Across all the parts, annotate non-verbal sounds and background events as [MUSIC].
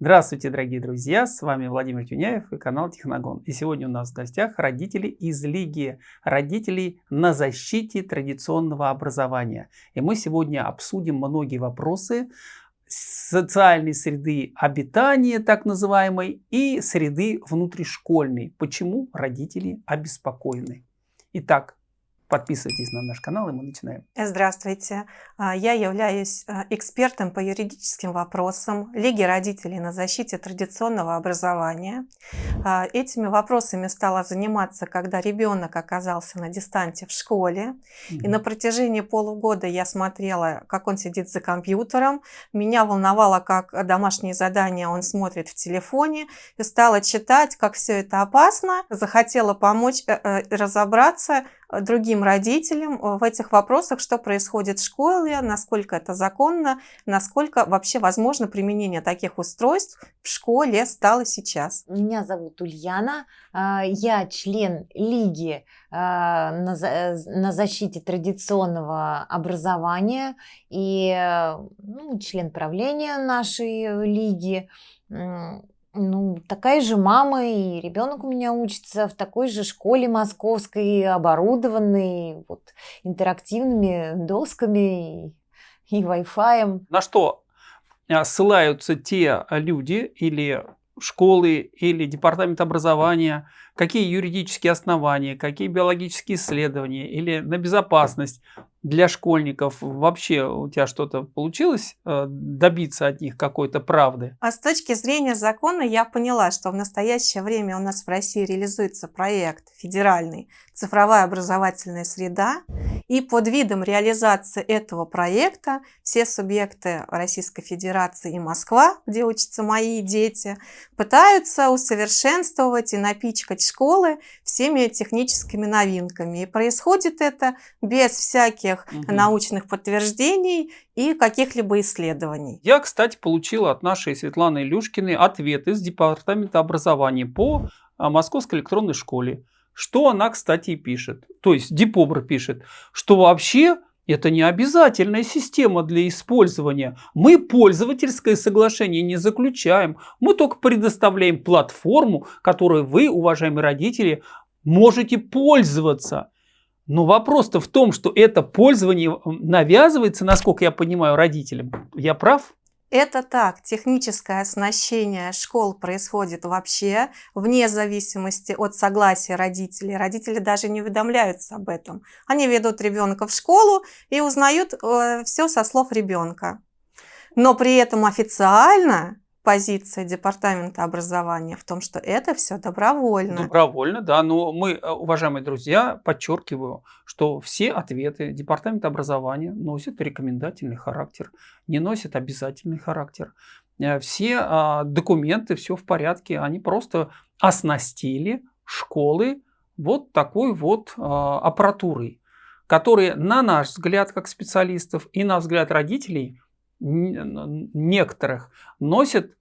Здравствуйте, дорогие друзья! С вами Владимир Тюняев и канал Техногон. И сегодня у нас в гостях родители из Лиги родителей на защите традиционного образования. И мы сегодня обсудим многие вопросы социальной среды обитания, так называемой, и среды внутришкольной. Почему родители обеспокоены? Итак, Подписывайтесь на наш канал, и мы начинаем. Здравствуйте. А, я являюсь а, экспертом по юридическим вопросам Лиги родителей на защите традиционного образования. А, этими вопросами стала заниматься, когда ребенок оказался на дистанте в школе. Mm И на протяжении полугода я смотрела, как он сидит за компьютером. Меня волновало, как домашние задания он смотрит в телефоне. И стала читать, как все это опасно. Захотела помочь э, э, разобраться, другим родителям э, в этих вопросах, что происходит в школе, насколько это законно, насколько вообще возможно применение таких устройств в школе стало сейчас. Меня зовут Ульяна, а, я член Лиги а, на защите традиционного образования и ну, член правления нашей лиги. Ну, такая же мама, и ребенок у меня учится в такой же школе московской, оборудованной вот, интерактивными досками и, и Wi-Fi. На что а, ссылаются те люди или школы или департамент образования, какие юридические основания, какие биологические исследования или на безопасность для школьников вообще у тебя что-то получилось э, добиться от них какой-то правды? А с точки зрения закона я поняла, что в настоящее время у нас в России реализуется проект федеральный «Цифровая образовательная среда». И под видом реализации этого проекта все субъекты Российской Федерации и Москва, где учатся мои дети, пытаются усовершенствовать и напичкать школы всеми техническими новинками. И происходит это без всяких всяких угу. научных подтверждений и каких-либо исследований. Я, кстати, получила от нашей Светланы Илюшкиной ответ из Департамента образования по а, Московской электронной школе. Что она, кстати, пишет. То есть Дипобр пишет, что вообще это не обязательная система для использования. Мы пользовательское соглашение не заключаем. Мы только предоставляем платформу, которой вы, уважаемые родители, можете пользоваться. Но вопрос-то в том, что это пользование навязывается, насколько я понимаю, родителям. Я прав? Это так. Техническое оснащение школ происходит вообще вне зависимости от согласия родителей. Родители даже не уведомляются об этом. Они ведут ребенка в школу и узнают э, все со слов ребенка. Но при этом официально позиция Департамента образования в том, что это все добровольно. Добровольно, да. Но мы, э, уважаемые друзья, подчеркиваю, что все ответы Департамента образования носят рекомендательный характер, не носят обязательный характер. Э, все а, документы, все в порядке, они просто оснастили школы вот такой вот а, аппаратурой, которая, на наш взгляд, как специалистов, и на взгляд родителей, некоторых носит а,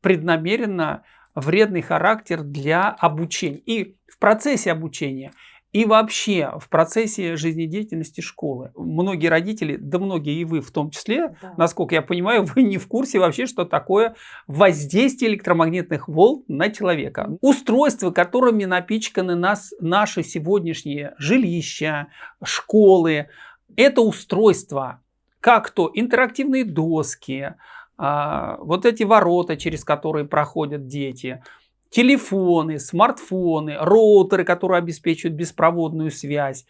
преднамеренно вредный характер для обучения. И в процессе обучения, и вообще в процессе жизнедеятельности школы. Многие родители, да многие и вы в том числе, да. насколько я понимаю, [LAUGHS] вы не в курсе вообще, что такое воздействие электромагнитных волн на человека. Устройства, которыми напичканы нас, наши сегодняшние жилища, школы, это устройства, как то интерактивные доски, а, вот эти ворота, через которые проходят дети, телефоны, смартфоны, роутеры, которые обеспечивают беспроводную связь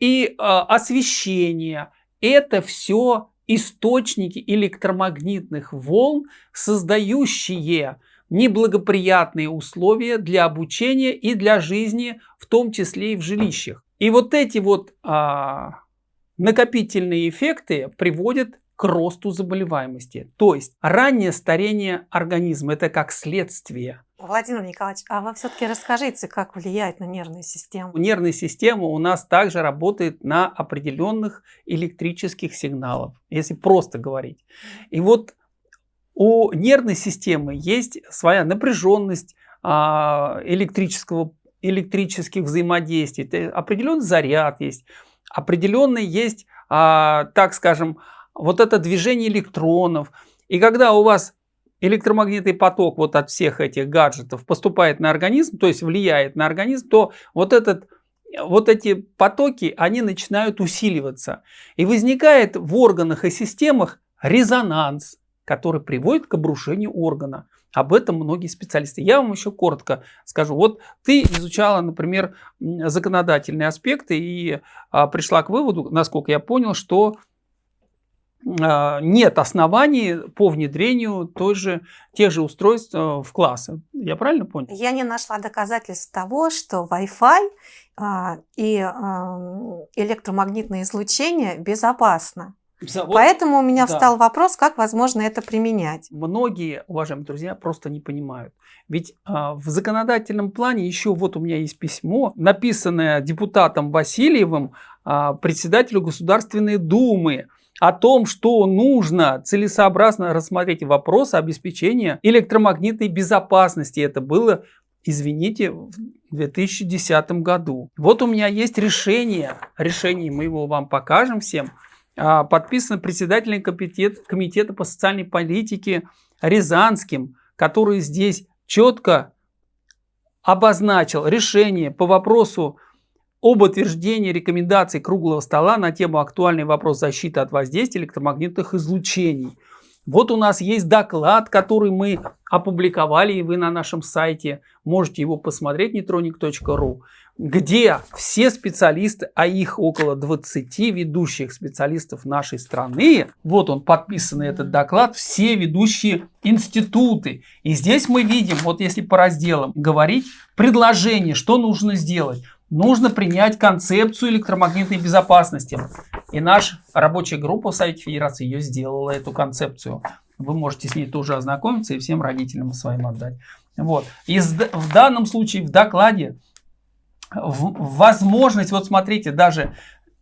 и а, освещение. Это все источники электромагнитных волн, создающие неблагоприятные условия для обучения и для жизни, в том числе и в жилищах. И вот эти вот а, накопительные эффекты приводят к росту заболеваемости. То есть раннее старение организма – это как следствие. Владимир Николаевич, а вы все-таки расскажите, как влияет на нервную систему? Нервная система у нас также работает на определенных электрических сигналах, если просто говорить. И вот у нервной системы есть своя напряженность а, электрического, электрических взаимодействий, определенный заряд есть, определенный есть, а, так скажем, вот это движение электронов. И когда у вас электромагнитный поток вот от всех этих гаджетов поступает на организм, то есть влияет на организм, то вот этот вот эти потоки, они начинают усиливаться. И возникает в органах и системах резонанс, который приводит к обрушению органа. Об этом многие специалисты. Я вам еще коротко скажу. Вот ты изучала, например, законодательные аспекты и а, пришла к выводу, насколько я понял, что нет оснований по внедрению той же, тех же устройств а, в классы. Я правильно понял? Я не нашла доказательств того, что Wi-Fi а, и электромагнитное излучение безопасно. Вот, Поэтому у меня да. встал вопрос, как возможно это применять. Многие, уважаемые друзья, просто не понимают. Ведь а, в законодательном плане еще вот у меня есть письмо, написанное депутатом Васильевым, а, председателю Государственной Думы, о том, что нужно целесообразно рассмотреть вопрос обеспечения электромагнитной безопасности. Это было, извините, в 2010 году. Вот у меня есть решение, решение мы его вам покажем всем, а, подписано председателем комитет, комитета по социальной политике Рязанским, который здесь четко обозначил решение по вопросу об утверждении рекомендаций круглого стола на тему актуальный вопрос защиты от воздействия электромагнитных излучений. Вот у нас есть доклад, который мы опубликовали, и вы на нашем сайте можете его посмотреть, netronic.ru где все специалисты, а их около 20 ведущих специалистов нашей страны, вот он подписанный этот доклад, все ведущие институты. И здесь мы видим, вот если по разделам говорить, предложение, что нужно сделать. Нужно принять концепцию электромагнитной безопасности. И наша рабочая группа в Совете Федерации ее сделала, эту концепцию. Вы можете с ней тоже ознакомиться и всем родителям своим отдать. Вот. И в данном случае в докладе возможность, вот смотрите, даже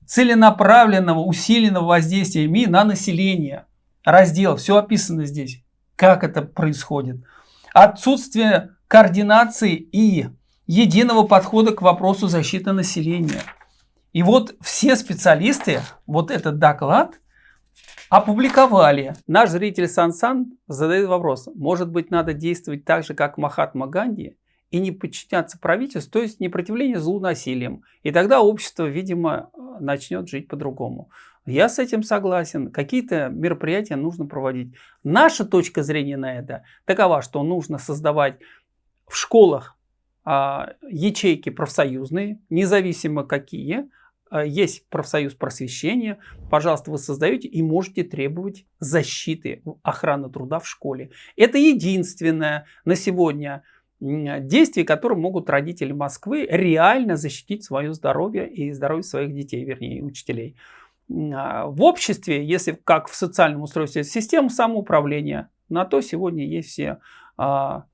целенаправленного, усиленного воздействия МИ на население. Раздел, все описано здесь, как это происходит. Отсутствие координации и единого подхода к вопросу защиты населения. И вот все специалисты вот этот доклад опубликовали. Наш зритель Сан-Сан задает вопрос, может быть надо действовать так же, как Махатма Ганди? и не подчиняться правительству, то есть непротивление злу насилием. И тогда общество, видимо, начнет жить по-другому. Я с этим согласен. Какие-то мероприятия нужно проводить. Наша точка зрения на это такова, что нужно создавать в школах ячейки профсоюзные, независимо какие. А, есть профсоюз просвещения. Пожалуйста, вы создаете и можете требовать защиты, охраны труда в школе. Это единственное на сегодня действий, которые могут родители Москвы реально защитить свое здоровье и здоровье своих детей, вернее, учителей. А, в обществе, если как в социальном устройстве, система самоуправления, на то сегодня есть все а,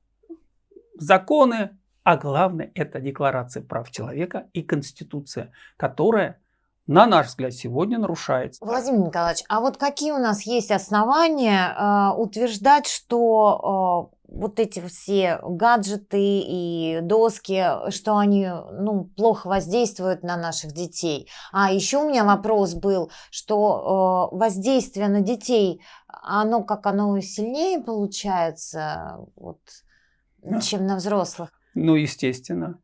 законы, а главное это Декларация прав человека и Конституция, которая на наш взгляд, сегодня нарушается. Владимир Николаевич, а вот какие у нас есть основания э, утверждать, что э, вот эти все гаджеты и доски, что они ну, плохо воздействуют на наших детей. А еще у меня вопрос был, что э, воздействие на детей, оно как оно сильнее получается, вот, чем на взрослых? Ну, естественно.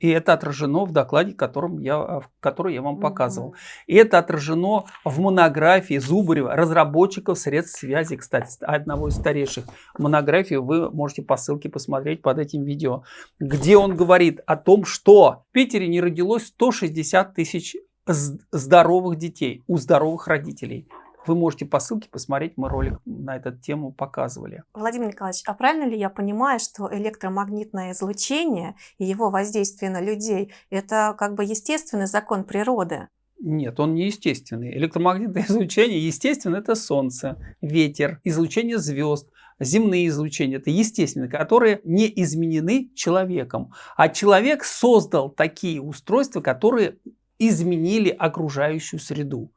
И это отражено в докладе, которым я, который я вам показывал. И это отражено в монографии Зубарева, разработчиков средств связи, кстати, одного из старейших монографий. Вы можете по ссылке посмотреть под этим видео, где он говорит о том, что в Питере не родилось 160 тысяч здоровых детей у здоровых родителей. Вы можете по ссылке посмотреть, мы ролик на эту тему показывали. Владимир Николаевич, а правильно ли я понимаю, что электромагнитное излучение и его воздействие на людей – это как бы естественный закон природы? Нет, он не естественный. Электромагнитное [LAUGHS] излучение, естественно, это солнце, ветер, излучение звезд, земные излучения. Это естественные, которые не изменены человеком. А человек создал такие устройства, которые изменили окружающую среду.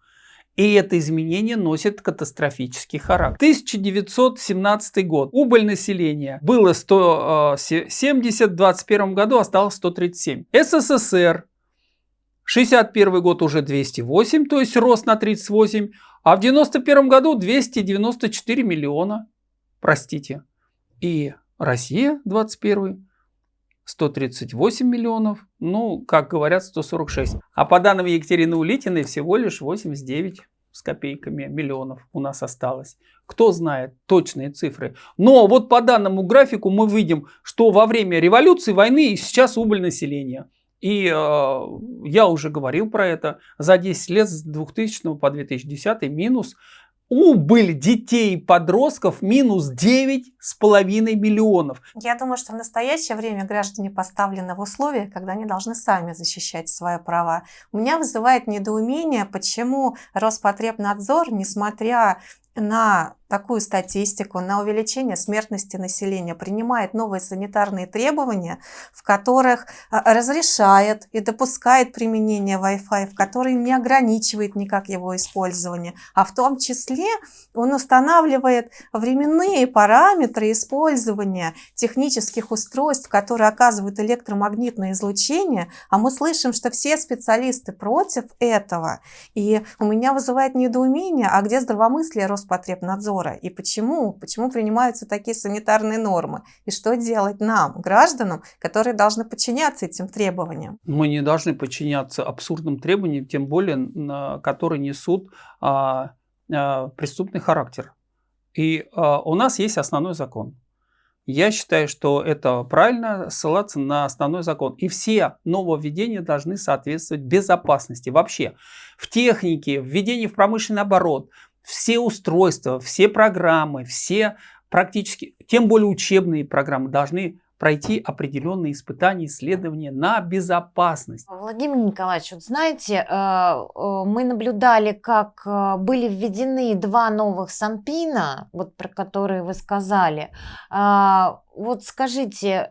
И это изменение носит катастрофический характер. 1917 год. Убыль населения было 170, в 2021 году осталось 137. СССР 61 год уже 208, то есть рост на 38, а в 91 году 294 миллиона. Простите. И Россия 21 138 миллионов, ну, как говорят, 146. А по данным Екатерины Улитиной всего лишь 89 с копейками миллионов у нас осталось. Кто знает точные цифры. Но вот по данному графику мы видим, что во время революции, войны сейчас убыль населения. И э, я уже говорил про это. За 10 лет с 2000 по 2010 минус убыль детей и подростков минус 9,5 миллионов. Я думаю, что в настоящее время граждане поставлены в условия, когда они должны сами защищать свои права. У меня вызывает недоумение, почему Роспотребнадзор, несмотря на такую статистику, на увеличение смертности населения, принимает новые санитарные требования, в которых а, разрешает и допускает применение Wi-Fi, в которые не ограничивает никак его использование, а в том числе он устанавливает временные параметры использования технических устройств, которые оказывают электромагнитное излучение, а мы слышим, что все специалисты против этого. И у меня вызывает недоумение, а где здравомыслие Роспотребнадзора? надзора и почему, почему принимаются такие санитарные нормы и что делать нам, гражданам, которые должны подчиняться этим требованиям. Мы не должны подчиняться абсурдным требованиям, тем более, которые несут а, а, преступный характер. И а, у нас есть основной закон. Я считаю, что это правильно ссылаться на основной закон. И все нововведения должны соответствовать безопасности. Вообще в технике, введении в промышленный оборот, все устройства, все программы, все практически, тем более учебные программы должны пройти определенные испытания, исследования на безопасность. Владимир Николаевич, вот знаете, э, э, мы наблюдали, как э, были введены два новых санпина, вот про которые вы сказали. Вот скажите,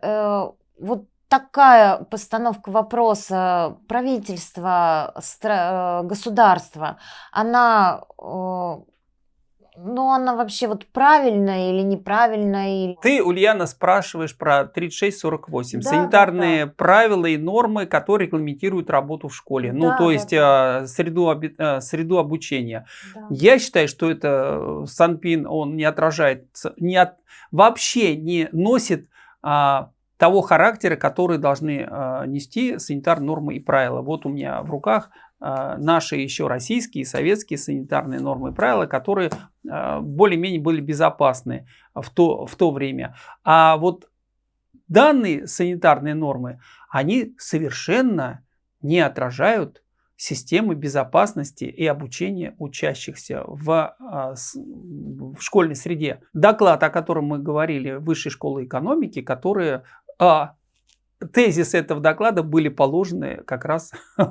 вот такая постановка вопроса правительства, государства, она ну, она вообще вот правильная или неправильная? Или... Ты, Ульяна, спрашиваешь про 3648. Да, Санитарные да, да. правила и нормы, которые регламентируют работу в школе. Ну, да, ну, то есть да, да. Среду, среду обучения. Да. Я считаю, что это Санпин, он не отражает, не от, вообще не носит а, того характера, который должны э, нести санитарные нормы и правила. Вот у меня в руках э, наши еще российские, советские санитарные нормы и правила, которые э, более-менее были безопасны в то, в то время. А вот данные санитарные нормы, они совершенно не отражают системы безопасности и обучения учащихся в, в школьной среде. Доклад, о котором мы говорили, Высшей школы экономики, которые а тезис этого доклада были положены как раз [LAUGHS]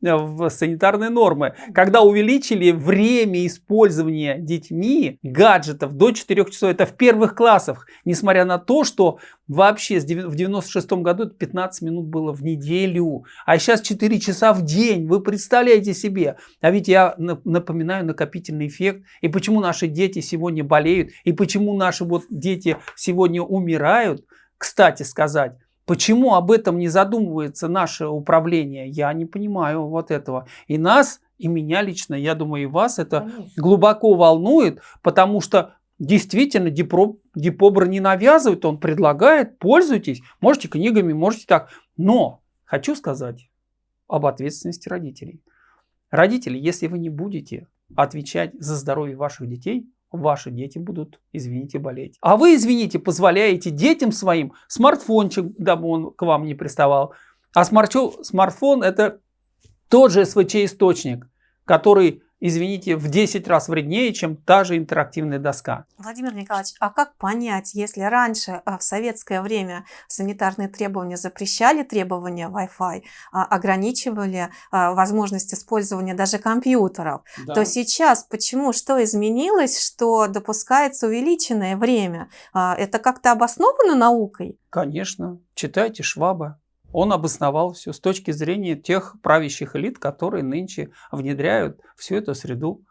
в санитарные нормы. Когда увеличили время использования детьми гаджетов до 4 часов, это в первых классах, несмотря на то, что вообще в 96 году это 15 минут было в неделю, а сейчас 4 часа в день, вы представляете себе. А ведь я напоминаю накопительный эффект, и почему наши дети сегодня болеют, и почему наши вот дети сегодня умирают, кстати сказать, почему об этом не задумывается наше управление, я не понимаю вот этого. И нас, и меня лично, я думаю, и вас это Конечно. глубоко волнует, потому что действительно Дипро, Дипобр не навязывает, он предлагает, пользуйтесь, можете книгами, можете так. Но хочу сказать об ответственности родителей. Родители, если вы не будете отвечать за здоровье ваших детей, ваши дети будут, извините, болеть. А вы, извините, позволяете детям своим смартфончик, дабы он к вам не приставал. А смартфон это тот же СВЧ-источник, который извините, в 10 раз вреднее, чем та же интерактивная доска. Владимир Николаевич, а как понять, если раньше а, в советское время санитарные требования запрещали требования Wi-Fi, а, ограничивали а, возможность использования даже компьютеров, да. то сейчас почему, что изменилось, что допускается увеличенное время? Это как-то обосновано наукой? Конечно. Читайте Шваба он обосновал все с точки зрения тех правящих элит, которые нынче внедряют всю эту среду.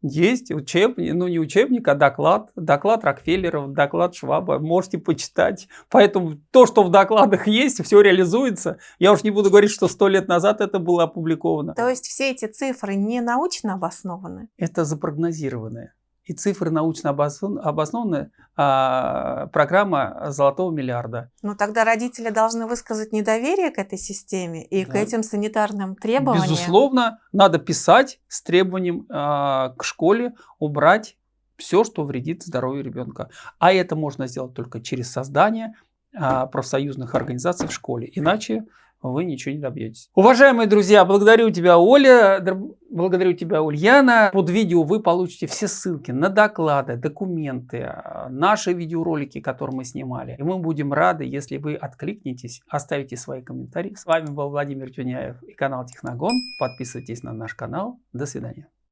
Есть учебник, ну не учебник, а доклад, доклад Рокфеллеров, доклад Шваба, можете почитать. Поэтому то, что в докладах есть, все реализуется. Я уж не буду говорить, что сто лет назад это было опубликовано. То есть все эти цифры не научно обоснованы? Это запрогнозированное. И цифры научно обоснованы, а, программа золотого миллиарда. Но тогда родители должны высказать недоверие к этой системе и да. к этим санитарным требованиям. Безусловно, надо писать с требованием а, к школе убрать все, что вредит здоровью ребенка. А это можно сделать только через создание а, профсоюзных организаций в школе. Иначе вы ничего не добьетесь. Уважаемые друзья, благодарю тебя, Оля, благодарю тебя, Ульяна. Под видео вы получите все ссылки на доклады, документы, а, наши видеоролики, которые мы снимали. И мы будем рады, если вы откликнетесь, оставите свои комментарии. С вами был Владимир Тюняев и канал Техногон. Подписывайтесь на наш канал. До свидания.